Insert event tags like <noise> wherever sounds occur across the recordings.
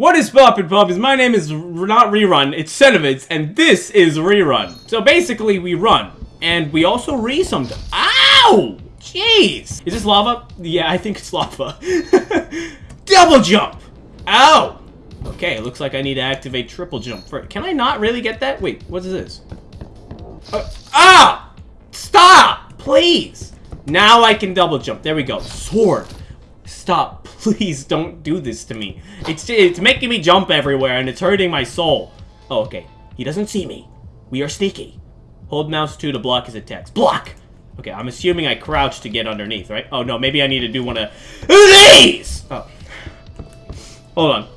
What is poppin' puppies? My name is not Rerun, it's Cenovids, and this is Rerun. So basically, we run, and we also re sometimes. Ow! Jeez! Is this lava? Yeah, I think it's lava. <laughs> Double jump! Ow! Okay, looks like I need to activate triple jump. Can I not really get that? Wait, what is this? Uh, ah! Stop! Please! Now I can double jump. There we go. Sword. Stop. Please don't do this to me. It's, it's making me jump everywhere and it's hurting my soul. Oh, okay. He doesn't see me. We are sneaky. Hold mouse 2 to block his attacks. Block! Okay, I'm assuming I crouch to get underneath, right? Oh, no, maybe I need to do one of these! Oh. Hold on.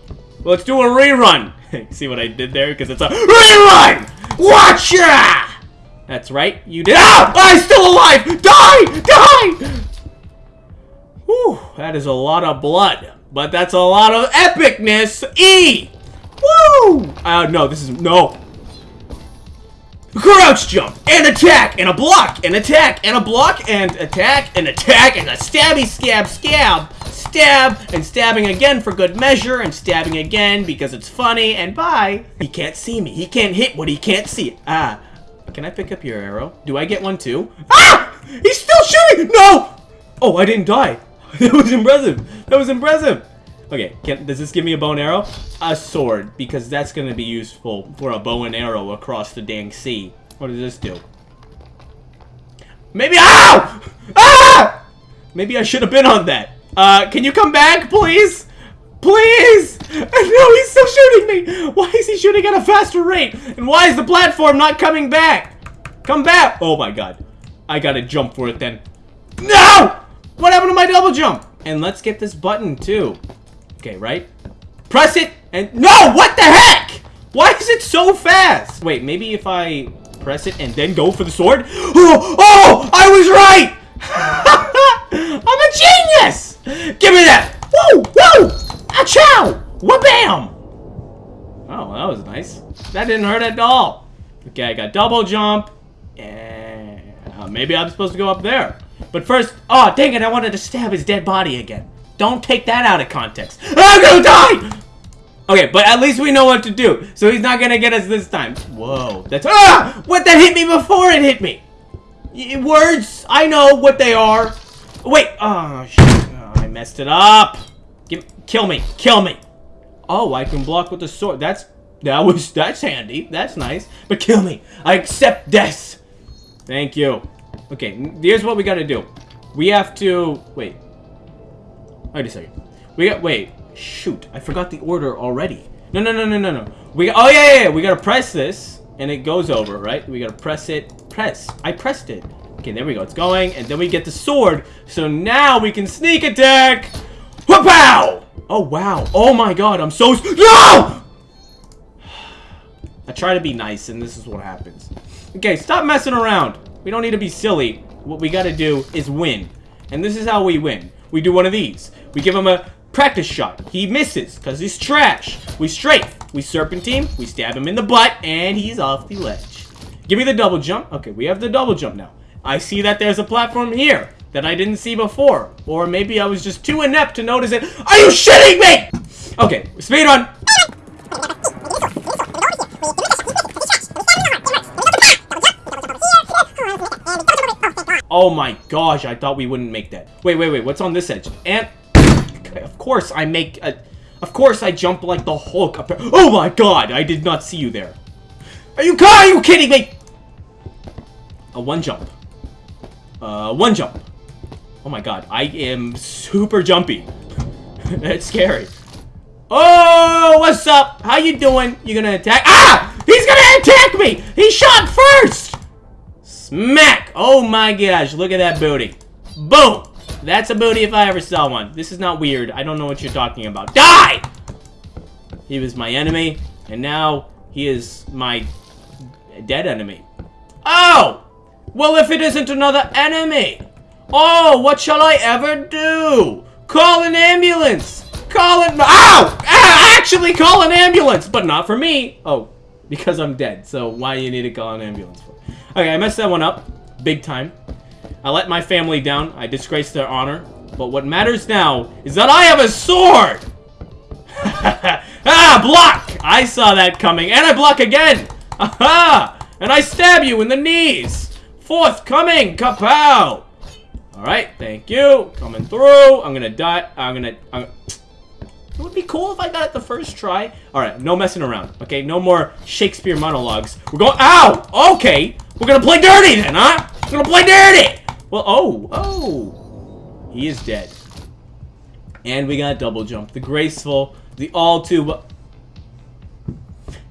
Let's do a rerun! <laughs> See what I did there? Because it's a rerun! Watcha! That's right, you did- Ah! I'm still alive! Die! Die! Whew, that is a lot of blood. But that's a lot of epicness! E! Woo! Uh, no, this is- no. Crouch jump, and attack, and a block, and attack, and a block, and attack, and attack, and a stabby scab scab, stab, and stabbing again for good measure, and stabbing again because it's funny, and bye. He can't see me. He can't hit what he can't see. Ah. Can I pick up your arrow? Do I get one too? Ah! He's still shooting! No! Oh, I didn't die. <laughs> That was impressive. That was impressive. Okay, can, does this give me a bow and arrow? A sword, because that's going to be useful for a bow and arrow across the dang sea. What does this do? Maybe- OW! Ah! Maybe I should have been on that. Uh, can you come back, please? Please! <laughs> No, he's still shooting me! Why is he shooting at a faster rate? And why is the platform not coming back? Come back! Oh my god. I gotta jump for it then. No! What happened to my double jump? And let's get this button too. Okay, right? Press it and- No! What the heck? Why is it so fast? Wait, maybe if I press it and then go for the sword? <gasps> Oh! Oh! I was right! <laughs> I'm a genius! Give me that! Woo! Woo! Achow! Wha-bam! Oh, that was nice. That didn't hurt at all. Okay, I got double jump. And uh, maybe I'm supposed to go up there. But first, oh, dang it, I wanted to stab his dead body again. Don't take that out of context. <laughs> I'm gonna die! Okay, but at least we know what to do. So he's not gonna get us this time. Whoa, that's- Ah! What, that hit me before it hit me? Y words, I know what they are. Wait, oh, shit. Oh, I messed it up. Give, kill me, kill me. Oh, I can block with the sword. That's, that was, that's handy. That's nice. But kill me. I accept death. Thank you. Okay, here's what we gotta do. We have to, wait. Wait a second. We got, wait. Shoot, I forgot the order already. No, no, no, no, no, no. We, oh yeah, yeah, yeah, we gotta press this, and it goes over, right? We gotta press it, press. I pressed it. Okay, there we go, it's going, and then we get the sword, so now we can sneak attack! Wha-pow! Oh, wow. Oh my god, I'm so- No! <sighs> I try to be nice, and this is what happens. Okay, stop messing around. We don't need to be silly. What we gotta do is win. And this is how we win. We do one of these. We give him a practice shot. He misses, because he's trash. We strafe. We serpentine. We stab him in the butt, and he's off the ledge. Give me the double jump. Okay, we have the double jump now. I see that there's a platform here that I didn't see before. Or maybe I was just too inept to notice it. Are you shitting me? Okay, speed run. Oh my gosh, I thought we wouldn't make that. Wait, wait, wait, what's on this edge? And, of course I make a, of course I jump like the Hulk up. Oh my god, I did not see you there. Are you, are you kidding me? A one jump. Uh, one jump. Oh my god, I am super jumpy. <laughs> That's scary. Oh, what's up? How you doing? You gonna attack? Ah! He's gonna attack me! He shot first! Smack! Oh my gosh, look at that booty. Boom! That's a booty if I ever saw one. This is not weird. I don't know what you're talking about. Die! He was my enemy, and now he is my dead enemy. Oh! Well, if it isn't another enemy! Oh, what shall I ever do? Call an ambulance! Call it- Ow! Ah, actually call an ambulance! But not for me! Oh, <laughs> because I'm dead, so why you need to call an ambulance for? Okay, I messed that one up. Big time. I let my family down. I disgraced their honor. But what matters now is that I have a sword! <laughs> ah, block! I saw that coming, and I block again! Aha! And I stab you in the knees! Fourth coming! Kapow! Alright, thank you. Coming through. I'm gonna die. I'm gonna... I'm, would be cool if I got it the first try. Alright, no messing around. Okay, no more Shakespeare monologues. We're going- Ow! Okay! We're gonna play dirty then, huh? We're gonna play dirty! Well, oh, oh. He is dead. And we got double jump. The graceful, the all too...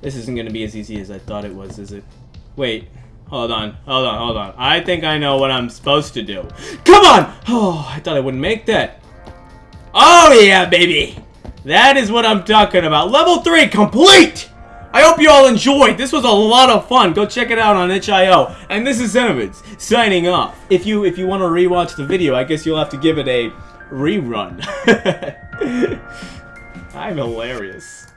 This isn't gonna be as easy as I thought it was, is it? Wait. Hold on, hold on, hold on. I think I know what I'm supposed to do. Come on! Oh, I thought I wouldn't make that. Oh, yeah, baby! That is what I'm talking about. Level 3 complete! I hope you all enjoyed. This was a lot of fun. Go check it out on itch.io. And this is Centivids, signing off. If you if you want to rewatch the video, I guess you'll have to give it a rerun. <laughs> I'm hilarious.